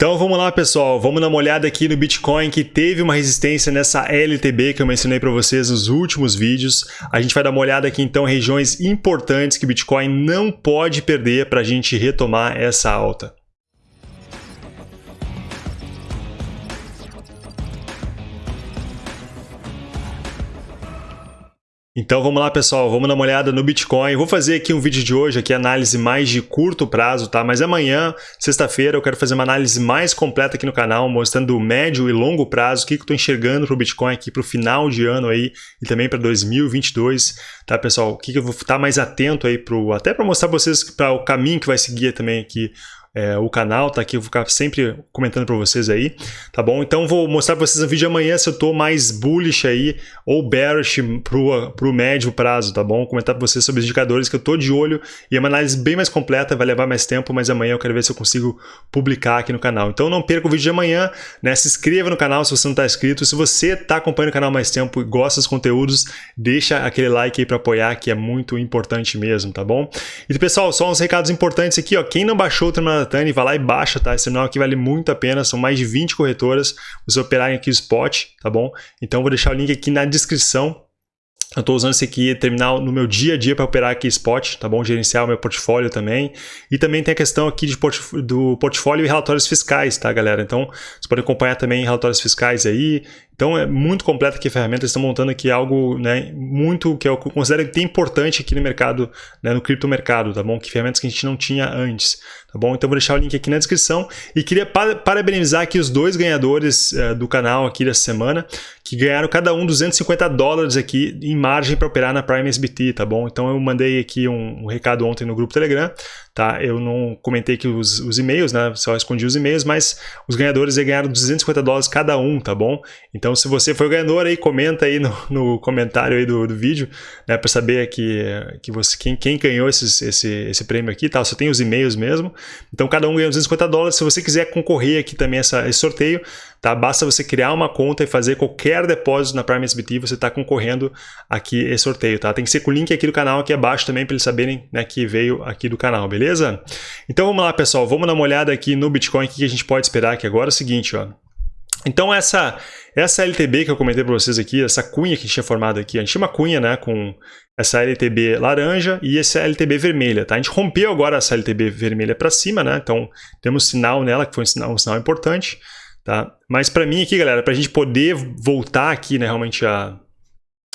Então vamos lá pessoal, vamos dar uma olhada aqui no Bitcoin que teve uma resistência nessa LTB que eu mencionei para vocês nos últimos vídeos. A gente vai dar uma olhada aqui então em regiões importantes que o Bitcoin não pode perder para a gente retomar essa alta. Então vamos lá pessoal, vamos dar uma olhada no Bitcoin. Vou fazer aqui um vídeo de hoje, aqui análise mais de curto prazo, tá? Mas amanhã, sexta-feira, eu quero fazer uma análise mais completa aqui no canal, mostrando o médio e longo prazo, o que eu estou enxergando para o Bitcoin aqui para o final de ano aí e também para 2022, tá pessoal? O que, que eu vou estar mais atento aí, pro, até para mostrar para vocês para o caminho que vai seguir também aqui é, o canal, tá aqui, eu vou ficar sempre comentando para vocês aí, tá bom? Então vou mostrar para vocês no vídeo amanhã se eu tô mais bullish aí ou bearish pro, pro médio prazo, tá bom? Comentar para vocês sobre os indicadores que eu tô de olho e é uma análise bem mais completa, vai levar mais tempo, mas amanhã eu quero ver se eu consigo publicar aqui no canal. Então não perca o vídeo de amanhã, né? Se inscreva no canal se você não está inscrito, se você está acompanhando o canal mais tempo e gosta dos conteúdos, deixa aquele like aí para apoiar, que é muito importante mesmo, tá bom? E pessoal, só uns recados importantes aqui, ó, quem não baixou o terminal Tani, vai lá e baixa, tá? Esse terminal aqui vale muito a pena, são mais de 20 corretoras, vocês operarem aqui o spot, tá bom? Então vou deixar o link aqui na descrição eu estou usando esse aqui terminal no meu dia a dia para operar aqui spot, tá bom? Gerenciar o meu portfólio também. E também tem a questão aqui de portf do portfólio e relatórios fiscais, tá, galera? Então, vocês podem acompanhar também relatórios fiscais aí, então é muito completa aqui a ferramenta, eles estão montando aqui algo né, muito que eu considero que tem importante aqui no mercado, né, no criptomercado, tá bom? Que ferramentas que a gente não tinha antes, tá bom? Então vou deixar o link aqui na descrição e queria parabenizar aqui os dois ganhadores uh, do canal aqui dessa semana, que ganharam cada um 250 dólares aqui em margem para operar na Prime SBT, tá bom? Então eu mandei aqui um, um recado ontem no grupo Telegram, tá? Eu não comentei aqui os, os e-mails, né? Só escondi os e-mails, mas os ganhadores ganharam 250 dólares cada um, tá bom? Então se você foi o ganhador aí, comenta aí no, no comentário aí do, do vídeo, né, para saber que, que você, quem, quem ganhou esses, esse, esse prêmio aqui, tá? Só tem os e-mails mesmo. Então, cada um ganha 250 dólares. Se você quiser concorrer aqui também a esse sorteio, tá? Basta você criar uma conta e fazer qualquer depósito na Prime SBT, você está concorrendo aqui esse sorteio, tá? Tem que ser com o link aqui do canal aqui abaixo também para eles saberem né, que veio aqui do canal, beleza? Então, vamos lá, pessoal. Vamos dar uma olhada aqui no Bitcoin, o que a gente pode esperar aqui agora. É o seguinte, ó. Então essa, essa LTB que eu comentei para vocês aqui, essa cunha que a gente tinha formado aqui, a gente tinha uma cunha né, com essa LTB laranja e essa LTB vermelha. Tá? A gente rompeu agora essa LTB vermelha para cima, né? então temos sinal nela, que foi um sinal, um sinal importante. Tá? Mas para mim aqui, galera, para a gente poder voltar aqui né, realmente a,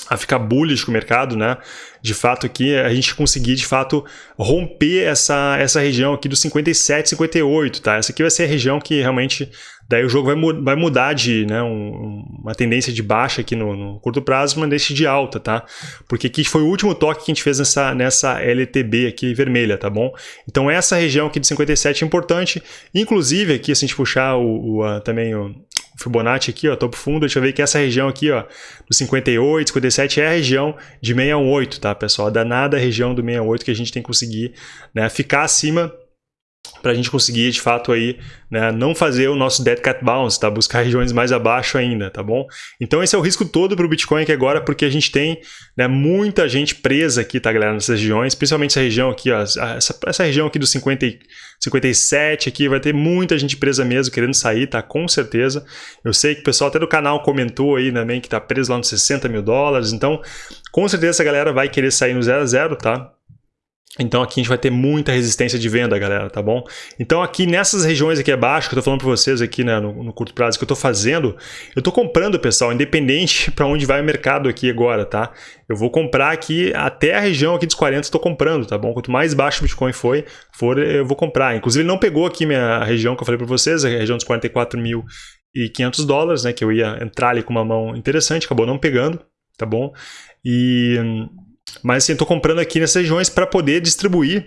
a ficar bullish com o mercado, né? De fato aqui a gente conseguir de fato romper essa, essa região aqui do 57, 58, tá? Essa aqui vai ser a região que realmente daí o jogo vai, vai mudar de né, um, uma tendência de baixa aqui no, no curto prazo, uma tendência de alta, tá? Porque aqui foi o último toque que a gente fez nessa, nessa LTB aqui vermelha, tá bom? Então essa região aqui de 57 é importante, inclusive aqui se a gente puxar o, o a, também o, Fibonacci aqui, ó, topo fundo, deixa eu ver que essa região aqui, ó, do 58, 57 é a região de 618, tá, pessoal? Danada a região do 68 que a gente tem que conseguir, né, ficar acima para a gente conseguir, de fato, aí, né, não fazer o nosso dead cat bounce, tá? buscar regiões mais abaixo ainda, tá bom? Então esse é o risco todo para o Bitcoin aqui agora, porque a gente tem né, muita gente presa aqui, tá, galera, nessas regiões, principalmente essa região aqui, ó, essa, essa região aqui do 50, 57 aqui, vai ter muita gente presa mesmo, querendo sair, tá? Com certeza. Eu sei que o pessoal até do canal comentou aí também que tá preso lá nos 60 mil dólares, então com certeza essa galera vai querer sair no 0 a 0, tá? Então aqui a gente vai ter muita resistência de venda, galera, tá bom? Então aqui nessas regiões aqui abaixo, que eu tô falando para vocês aqui né, no, no, curto prazo que eu tô fazendo, eu tô comprando, pessoal, independente para onde vai o mercado aqui agora, tá? Eu vou comprar aqui até a região aqui dos 40 eu tô comprando, tá bom? Quanto mais baixo o Bitcoin foi, for, eu vou comprar. Inclusive ele não pegou aqui minha região que eu falei para vocês, a região dos 44 mil e 500 dólares, né? Que eu ia entrar ali com uma mão interessante, acabou não pegando, tá bom? E mas assim, eu estou comprando aqui nessas regiões para poder distribuir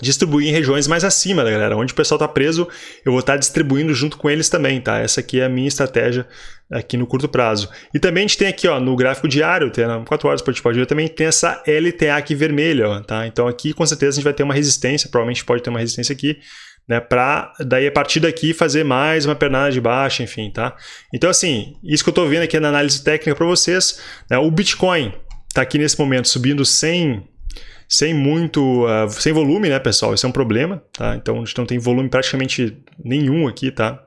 distribuir em regiões mais acima, né, galera? Onde o pessoal está preso, eu vou estar tá distribuindo junto com eles também, tá? Essa aqui é a minha estratégia aqui no curto prazo. E também a gente tem aqui, ó, no gráfico diário, tem 4 horas pode ver, também tem essa LTA aqui vermelha, ó, tá? Então aqui com certeza a gente vai ter uma resistência, provavelmente pode ter uma resistência aqui, né, para daí a partir daqui fazer mais uma pernada de baixa, enfim, tá? Então assim, isso que eu estou vendo aqui na análise técnica para vocês, né, o Bitcoin está aqui nesse momento subindo 100 sem muito, uh, sem volume, né, pessoal? Isso é um problema, tá? Então, a gente não tem volume praticamente nenhum aqui, tá?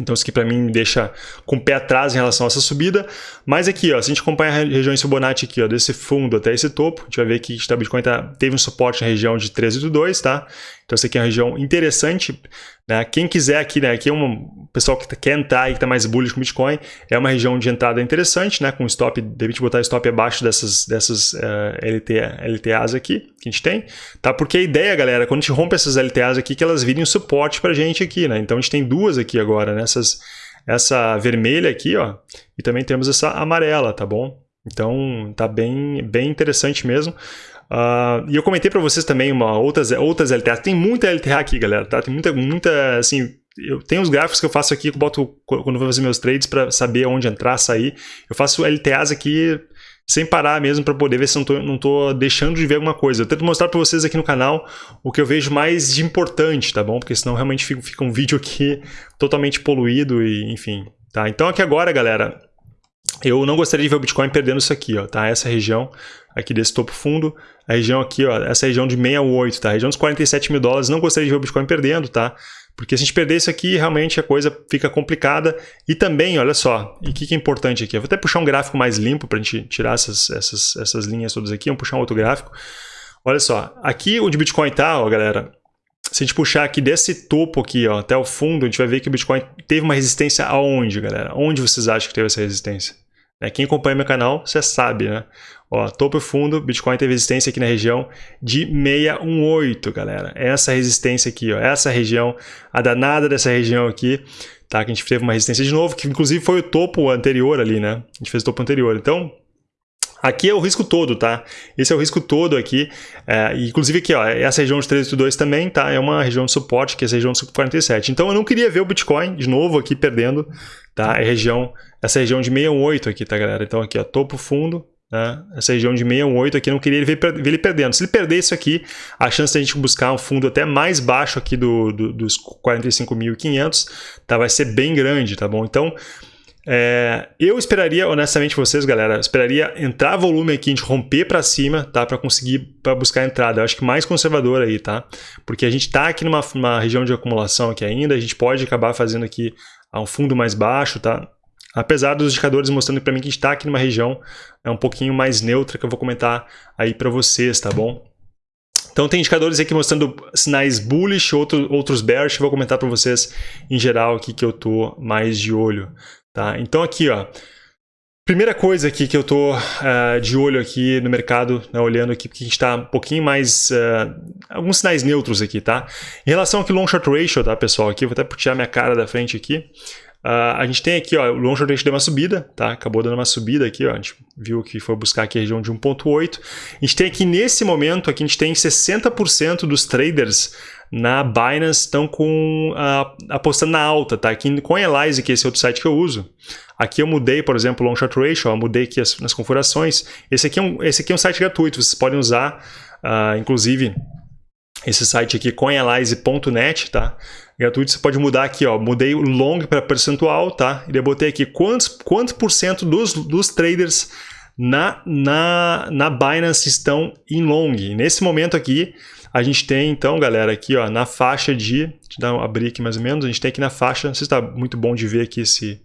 Então isso aqui para mim me deixa com o pé atrás em relação a essa subida. Mas aqui, ó, se a gente acompanha a região Fibonacci aqui, ó, desse fundo até esse topo, a gente vai ver que o Bitcoin tá, teve um suporte na região de 13,82, tá? Então essa aqui é uma região interessante. Né? Quem quiser aqui, né? Aqui é um pessoal que quer entrar e que está mais bullish com Bitcoin, é uma região de entrada interessante, né? Com stop, deve botar stop abaixo dessas, dessas uh, eh, LT, LTAs aqui que a gente tem, tá? Porque a ideia, galera, quando a gente rompe essas LTAs aqui, que elas virem um suporte para a gente aqui, né? Então a gente tem duas aqui agora, né? Essa vermelha aqui, ó, e também temos essa amarela, tá bom? Então tá bem, bem interessante mesmo. Uh, e eu comentei para vocês também uma, outras, outras LTA. Tem muita LTA aqui, galera, tá? Tem muita, muita, assim... Eu tenho os gráficos que eu faço aqui, que eu boto quando eu vou fazer meus trades para saber onde entrar, sair. Eu faço LTAs aqui sem parar mesmo para poder ver se tô, não tô deixando de ver alguma coisa. Eu tento mostrar para vocês aqui no canal o que eu vejo mais de importante, tá bom? Porque senão realmente fica, fica um vídeo aqui totalmente poluído e enfim. Tá? Então aqui agora, galera, eu não gostaria de ver o Bitcoin perdendo isso aqui, ó, tá? Essa região aqui desse topo fundo, a região aqui, ó, essa região de 68, tá? A região dos 47 mil dólares, não gostaria de ver o Bitcoin perdendo, tá? Porque se a gente perder isso aqui, realmente a coisa fica complicada. E também, olha só, e o que, que é importante aqui? Eu vou até puxar um gráfico mais limpo para a gente tirar essas, essas, essas linhas todas aqui. Vamos puxar um outro gráfico. Olha só, aqui onde o Bitcoin está, ó, galera, se a gente puxar aqui desse topo aqui, ó, até o fundo, a gente vai ver que o Bitcoin teve uma resistência aonde, galera? Onde vocês acham que teve essa resistência? É, quem acompanha meu canal, você sabe, né? Ó, topo e fundo, Bitcoin teve resistência aqui na região de 618, galera. Essa resistência aqui, ó, essa região, a danada dessa região aqui, tá? Que a gente teve uma resistência de novo, que inclusive foi o topo anterior ali, né? A gente fez o topo anterior. Então, Aqui é o risco todo, tá? Esse é o risco todo aqui. É, inclusive aqui, ó, essa região de 382 também, tá? É uma região de suporte, que é essa região de 47. Então eu não queria ver o Bitcoin de novo aqui perdendo, tá? É região, essa região de 618 aqui, tá, galera? Então aqui, ó, topo fundo, né? Essa região de 618 aqui, não queria ver, ver ele perdendo. Se ele perder isso aqui, a chance da gente buscar um fundo até mais baixo aqui do, do dos 45.500, tá? Vai ser bem grande, tá bom? Então, é, eu esperaria, honestamente, vocês, galera, esperaria entrar volume aqui, a gente romper para cima, tá? Para conseguir para buscar entrada. Eu acho que mais conservador aí, tá? Porque a gente tá aqui numa, numa região de acumulação aqui ainda, a gente pode acabar fazendo aqui um fundo mais baixo, tá? Apesar dos indicadores mostrando para mim que a gente está aqui numa região é um pouquinho mais neutra, que eu vou comentar aí para vocês, tá bom? Então tem indicadores aqui mostrando sinais bullish, outro, outros bearish, vou comentar para vocês em geral aqui que eu tô mais de olho. Tá? Então aqui, ó, primeira coisa aqui que eu tô uh, de olho aqui no mercado, né, olhando aqui, porque a gente está um pouquinho mais, uh, alguns sinais neutros aqui, tá? Em relação aqui long short ratio, tá, pessoal, aqui, vou até tirar minha cara da frente aqui, Uh, a gente tem aqui, ó, o long short deu uma subida, tá? Acabou dando uma subida aqui, ó. A gente viu que foi buscar aqui a região de 1.8. A gente tem aqui nesse momento, aqui a gente tem 60% dos traders na Binance estão com uh, apostando na alta, tá? Aqui com a Elyse, que é esse outro site que eu uso. Aqui eu mudei, por exemplo, o long short ratio, eu mudei aqui as, nas configurações. Esse aqui, é um, esse aqui é um site gratuito, vocês podem usar, uh, inclusive, esse site aqui, coinelyze.net, tá? Gratuito, você pode mudar aqui, ó, mudei o long para percentual, tá? E eu botei aqui quantos, quanto por cento dos, dos traders na, na, na Binance estão em long. nesse momento aqui, a gente tem, então, galera, aqui ó, na faixa de... Deixa eu abrir aqui mais ou menos. A gente tem aqui na faixa... Não sei se está muito bom de ver aqui esse...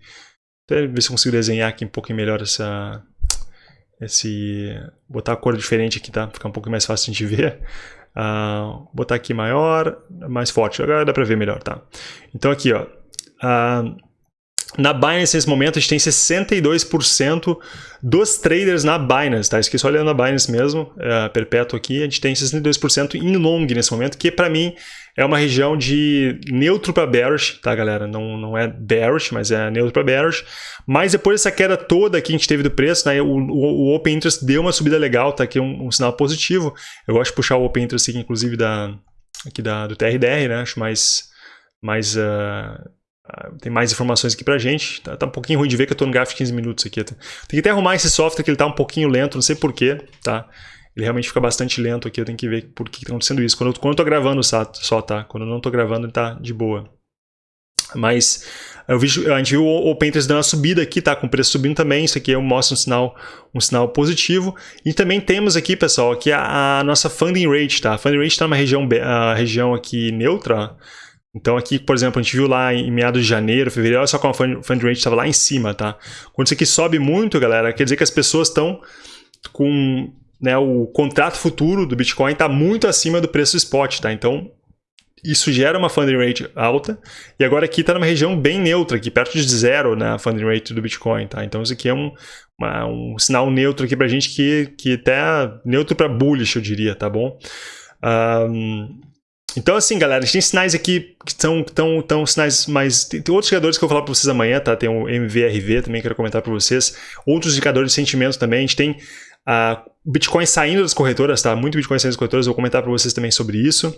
Até ver se consigo desenhar aqui um pouquinho melhor essa... Esse... Botar a cor diferente aqui, tá? Ficar um pouco mais fácil de ver. Uh, botar aqui maior, mais forte. Agora dá para ver melhor, tá? Então aqui, ó. Uh, na Binance, nesse momento, a gente tem 62% dos traders na Binance, tá? Esqueci olhando na Binance mesmo, é, perpétuo aqui, a gente tem 62% em long nesse momento, que para mim é uma região de neutro para bearish, tá, galera? Não, não é bearish, mas é neutro para bearish. Mas depois dessa queda toda que a gente teve do preço, né, o, o, o Open Interest deu uma subida legal, tá aqui um, um, sinal positivo. Eu gosto de puxar o Open Interest aqui, inclusive, da, aqui da, do TRDR, né? Acho mais... mais uh, tem mais informações aqui pra gente. Tá, tá, um pouquinho ruim de ver que eu tô no gráfico de 15 minutos aqui. Tem que até arrumar esse software que ele tá um pouquinho lento, não sei porquê, tá? Ele realmente fica bastante lento aqui, eu tenho que ver por que tá acontecendo isso. Quando eu, quando eu tô gravando só, tá? Quando eu não tô gravando ele tá de boa. Mas vi, a gente viu o Open Interest dando uma subida aqui, tá? Com o preço subindo também. Isso aqui mostra um sinal, um sinal positivo. E também temos aqui, pessoal, aqui a, a nossa funding rate, tá? A funding rate está numa região, a região aqui neutra. Então aqui, por exemplo, a gente viu lá em meados de janeiro, fevereiro, olha só como a funding rate estava lá em cima, tá? Quando isso aqui sobe muito, galera, quer dizer que as pessoas estão com né, o contrato futuro do Bitcoin está muito acima do preço spot, tá? Então isso gera uma funding rate alta, e agora aqui está numa região bem neutra, aqui perto de zero na né, funding rate do Bitcoin, tá? Então isso aqui é um, uma, um sinal neutro aqui para a gente que, que até neutro para bullish, eu diria, tá bom? Um, então assim, galera, a gente tem sinais aqui que são tão, tão sinais mais... Tem, tem outros indicadores que eu vou falar para vocês amanhã, tá? Tem o MVRV também, que eu quero comentar para vocês. Outros indicadores de sentimento também, a gente tem... Uh, Bitcoin saindo das corretoras, tá? Muito Bitcoin saindo das corretoras, eu vou comentar para vocês também sobre isso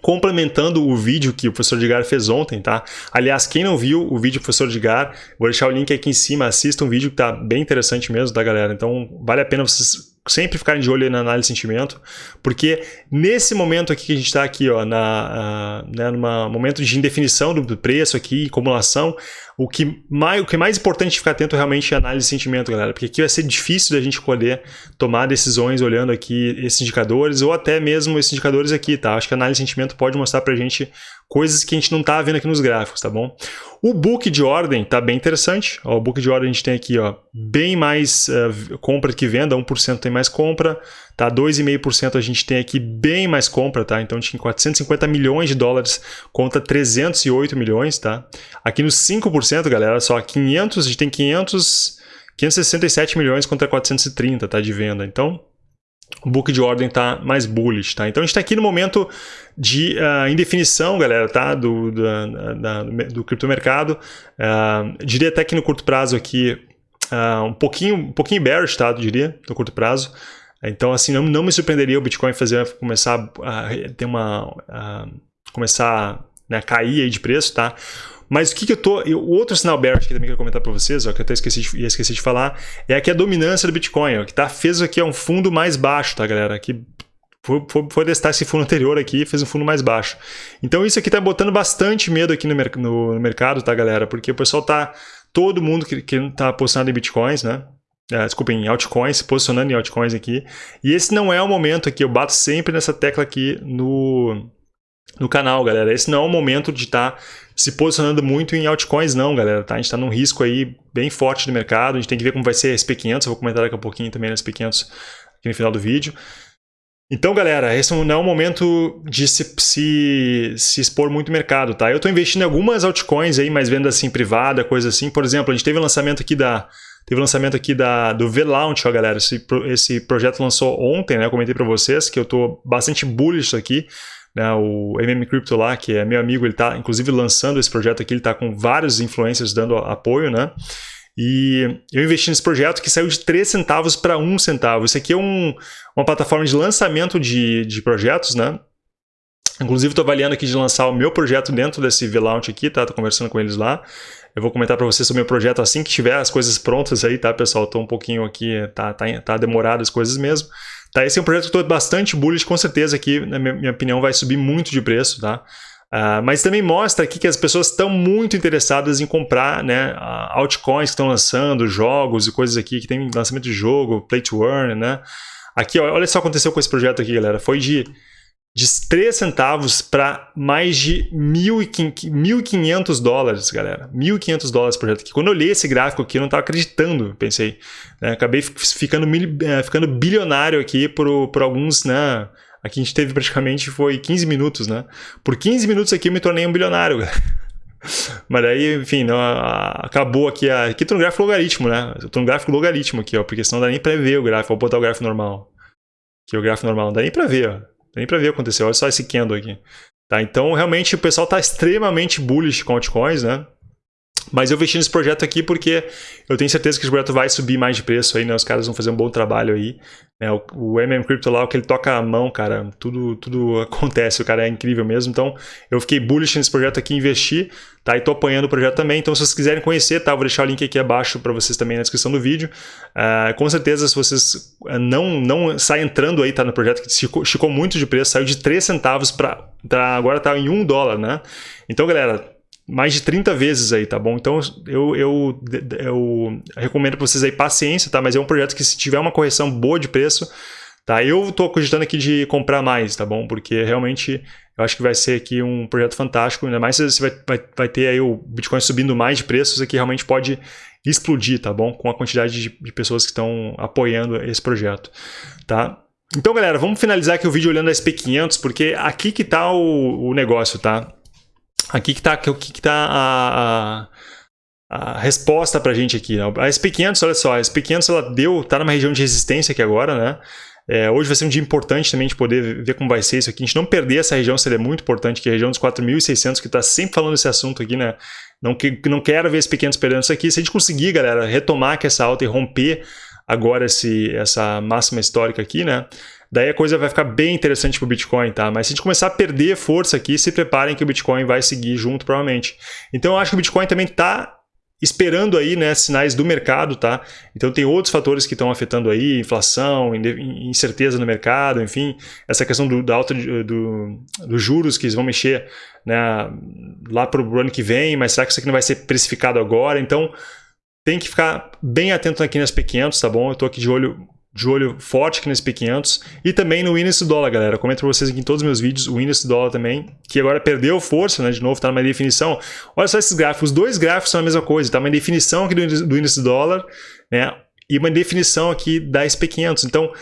complementando o vídeo que o professor Edgar fez ontem, tá? Aliás, quem não viu o vídeo do professor Edgar, vou deixar o link aqui em cima, assista um vídeo que tá bem interessante mesmo, tá, galera? Então, vale a pena vocês sempre ficarem de olho na análise de sentimento, porque nesse momento aqui que a gente está aqui, ó, na, uh, né, numa momento de indefinição do preço aqui, acumulação, o que, mais, o que é mais importante ficar atento realmente é a análise de sentimento, galera, porque aqui vai ser difícil da gente poder tomar decisões olhando aqui esses indicadores, ou até mesmo esses indicadores aqui, tá? Acho que a análise de sentimento pode mostrar pra gente coisas que a gente não está vendo aqui nos gráficos, tá bom? O book de ordem tá bem interessante. Ó, o book de ordem a gente tem aqui ó, bem mais uh, compra que venda, 1% tem mais compra, tá? 2,5% a gente tem aqui bem mais compra, tá? Então a gente tem 450 milhões de dólares contra 308 milhões, tá? Aqui nos 5%, galera, só 500, a gente tem 500... 567 milhões contra 430, tá, de venda. Então, o book de ordem está mais bullish, tá? Então a gente está aqui no momento de uh, indefinição, galera, tá? Do, da, do criptomercado. Uh, diria até que no curto prazo aqui, uh, um pouquinho, um pouquinho bearish, tá? Eu diria, no curto prazo. Então, assim, não, não me surpreenderia o Bitcoin fazer, começar a ter uma... começar né, cair aí de preço, tá? Mas o que, que eu tô. O outro sinal bearish que também quero comentar para vocês, ó, que eu até esqueci de, esqueci de falar, é aqui a dominância do Bitcoin, ó, que tá, fez aqui um fundo mais baixo, tá, galera? Aqui foi, foi, foi, testar esse fundo anterior aqui fez um fundo mais baixo. Então isso aqui tá botando bastante medo aqui no, no, no mercado, tá, galera? Porque o pessoal tá. Todo mundo que, que tá apostando em bitcoins, né? É, desculpa, em altcoins, se posicionando em altcoins aqui. E esse não é o momento aqui, eu bato sempre nessa tecla aqui no, no canal, galera. Esse não é o momento de estar tá se posicionando muito em altcoins, não, galera. Tá? A gente está num risco aí bem forte do mercado. A gente tem que ver como vai ser a SP500. Eu vou comentar daqui a pouquinho também na SP500 aqui no final do vídeo. Então, galera, esse não é o momento de se, se, se expor muito mercado, tá? Eu estou investindo em algumas altcoins aí, mas venda assim privada, coisa assim. Por exemplo, a gente teve um lançamento aqui da teve lançamento aqui da do V-Launch, ó, galera. Esse, esse projeto lançou ontem, né? Eu comentei para vocês que eu estou bastante bullish aqui né, o MM Crypto lá, que é meu amigo, ele está inclusive lançando esse projeto aqui, ele está com vários influencers dando apoio, né? E eu investi nesse projeto que saiu de 3 centavos para 1 centavo. Isso aqui é um, uma plataforma de lançamento de, de projetos, né? Inclusive, estou avaliando aqui de lançar o meu projeto dentro desse V-Launch aqui, tá? Tô conversando com eles lá. Eu vou comentar para vocês sobre o meu projeto assim que tiver as coisas prontas aí, tá, pessoal? Estou um pouquinho aqui, tá, tá, tá demorado as coisas mesmo. Tá, esse é um projeto que estou bastante bullish, com certeza aqui, na minha opinião, vai subir muito de preço, tá? Uh, mas também mostra aqui que as pessoas estão muito interessadas em comprar né, altcoins que estão lançando, jogos e coisas aqui, que tem lançamento de jogo, play to earn, né? Aqui, olha só o que aconteceu com esse projeto aqui, galera. Foi de de 3 centavos para mais de 1.500 dólares, galera. 1.500 dólares por projeto. Quando eu olhei esse gráfico aqui, eu não estava acreditando, pensei. Né? Acabei ficando, é, ficando bilionário aqui por, por alguns, né? Aqui a gente teve praticamente foi 15 minutos, né? Por 15 minutos aqui eu me tornei um bilionário, Mas aí, enfim, não, acabou aqui. A, aqui tô no gráfico logaritmo, né? Eu tô no gráfico logaritmo aqui, ó, porque senão não dá nem para ver o gráfico. Vou botar o gráfico normal. Aqui é o gráfico normal, não dá nem para ver, ó nem para ver aconteceu. Olha só esse candle aqui. Tá? Então, realmente, o pessoal está extremamente bullish com altcoins, né? Mas eu investi nesse projeto aqui porque eu tenho certeza que esse projeto vai subir mais de preço aí, né? Os caras vão fazer um bom trabalho aí. Né? O, o MM Crypto lá, o que ele toca a mão, cara, tudo, tudo acontece, o cara é incrível mesmo. Então, eu fiquei bullish nesse projeto aqui, investi, tá? E tô apanhando o projeto também. Então, se vocês quiserem conhecer, tá? Eu vou deixar o link aqui abaixo para vocês também na descrição do vídeo. Uh, com certeza, se vocês ah, não, não saem entrando aí, tá? No projeto que esticou muito de preço, saiu de 3 centavos para agora tá em 1 dólar, né? Então, galera, mais de 30 vezes aí, tá bom? Então eu, eu, eu recomendo para vocês aí paciência, tá? Mas é um projeto que se tiver uma correção boa de preço, tá? Eu tô cogitando aqui de comprar mais, tá bom? Porque realmente eu acho que vai ser aqui um projeto fantástico, ainda mais se você vai, vai, vai ter aí o Bitcoin subindo mais de preços, isso aqui realmente pode explodir, tá bom? Com a quantidade de, de pessoas que estão apoiando esse projeto, tá? Então, galera, vamos finalizar aqui o vídeo olhando a SP500, porque aqui que tá o, o negócio, tá? Aqui que tá, aqui que tá a, a, a resposta pra gente aqui. Né? A SP500, olha só, a SP500 ela deu, tá numa região de resistência aqui agora, né? É, hoje vai ser um dia importante também de poder ver como vai ser isso aqui. A gente não perder essa região seria muito importante, que é a região dos 4.600, que está sempre falando esse assunto aqui, né? Não, que, não quero ver esse pequenos perdendo isso aqui. Se a gente conseguir, galera, retomar aqui essa alta e romper agora esse, essa máxima histórica aqui, né? Daí a coisa vai ficar bem interessante para o Bitcoin, tá? Mas se a gente começar a perder força aqui, se preparem que o Bitcoin vai seguir junto, provavelmente. Então eu acho que o Bitcoin também está esperando aí, né, sinais do mercado, tá? Então tem outros fatores que estão afetando aí, inflação, incerteza no mercado, enfim, essa questão do, da alta dos do, do juros que eles vão mexer né, lá para o ano que vem, mas será que isso aqui não vai ser precificado agora? Então tem que ficar bem atento aqui nas P500, tá bom? Eu estou aqui de olho, de olho forte aqui nas P500 e também no índice dólar, galera. Eu comento para vocês aqui em todos os meus vídeos o índice dólar também, que agora perdeu força, né? De novo, está numa definição. Olha só esses gráficos, os dois gráficos são a mesma coisa, tá? Uma definição aqui do índice do, índice dólar, né? E uma definição aqui da SP500. Então,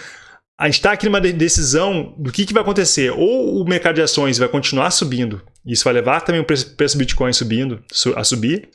a gente está aqui numa decisão do que, que vai acontecer. Ou o mercado de ações vai continuar subindo, isso vai levar também o preço do Bitcoin subindo, a subir,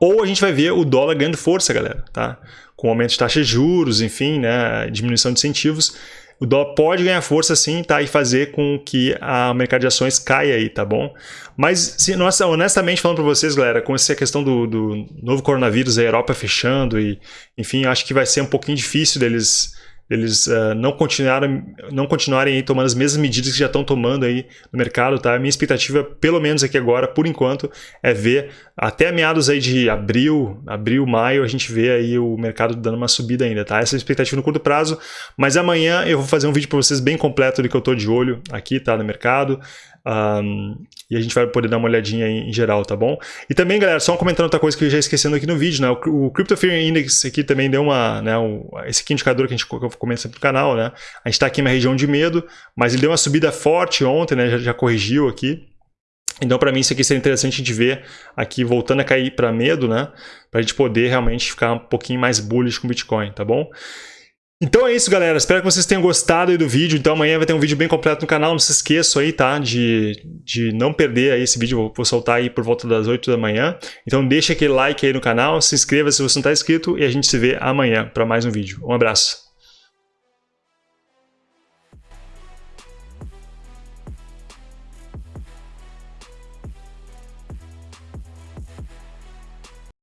ou a gente vai ver o dólar ganhando força, galera, tá? Com aumento de taxas de juros, enfim, né, diminuição de incentivos, o dólar pode ganhar força sim, tá? E fazer com que a mercado de ações caia aí, tá bom? Mas, se, nossa, honestamente falando para vocês, galera, com essa questão do, do novo coronavírus, a Europa fechando e, enfim, acho que vai ser um pouquinho difícil deles eles uh, não, continuaram, não continuarem tomando as mesmas medidas que já estão tomando aí no mercado, tá? A minha expectativa, pelo menos aqui agora, por enquanto, é ver até meados aí de abril, abril, maio, a gente vê aí o mercado dando uma subida ainda, tá? Essa é a expectativa no curto prazo, mas amanhã eu vou fazer um vídeo para vocês bem completo do que eu estou de olho aqui, tá? No mercado. Um, e a gente vai poder dar uma olhadinha em, em, geral, tá bom? E também, galera, só comentando outra coisa que eu já esquecendo aqui no vídeo, né? O, o Crypto Fear Index aqui também deu uma, né? O, esse aqui indicador que a gente comenta sempre no canal, né? A gente está aqui na região de medo, mas ele deu uma subida forte ontem, né? Já, já corrigiu aqui. Então, para mim, isso aqui seria interessante de ver aqui voltando a cair para medo, né? Para a gente poder realmente ficar um pouquinho mais bullish com o Bitcoin, tá bom? Então é isso, galera. Espero que vocês tenham gostado do vídeo. Então amanhã vai ter um vídeo bem completo no canal. Não se esqueçam aí, tá? De, de não perder aí esse vídeo. Eu vou soltar aí por volta das 8 da manhã. Então deixa aquele like aí no canal, se inscreva se você não está inscrito e a gente se vê amanhã para mais um vídeo. Um abraço.